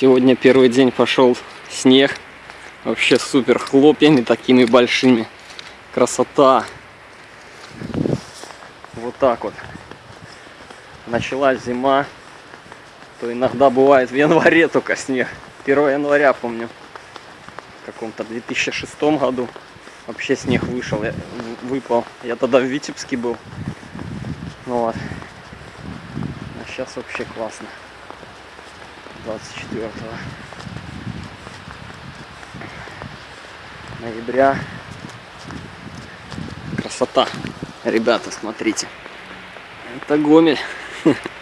Сегодня первый день пошел снег. Вообще супер хлопьями такими большими. Красота. Вот так вот. Началась зима. То иногда бывает в январе только снег. 1 января помню. В каком-то 2006 году. Вообще снег вышел, я, выпал. Я тогда в Витебске был. Вот. А сейчас вообще классно. 24 ноября. Красота. Ребята, смотрите. Это Гомель.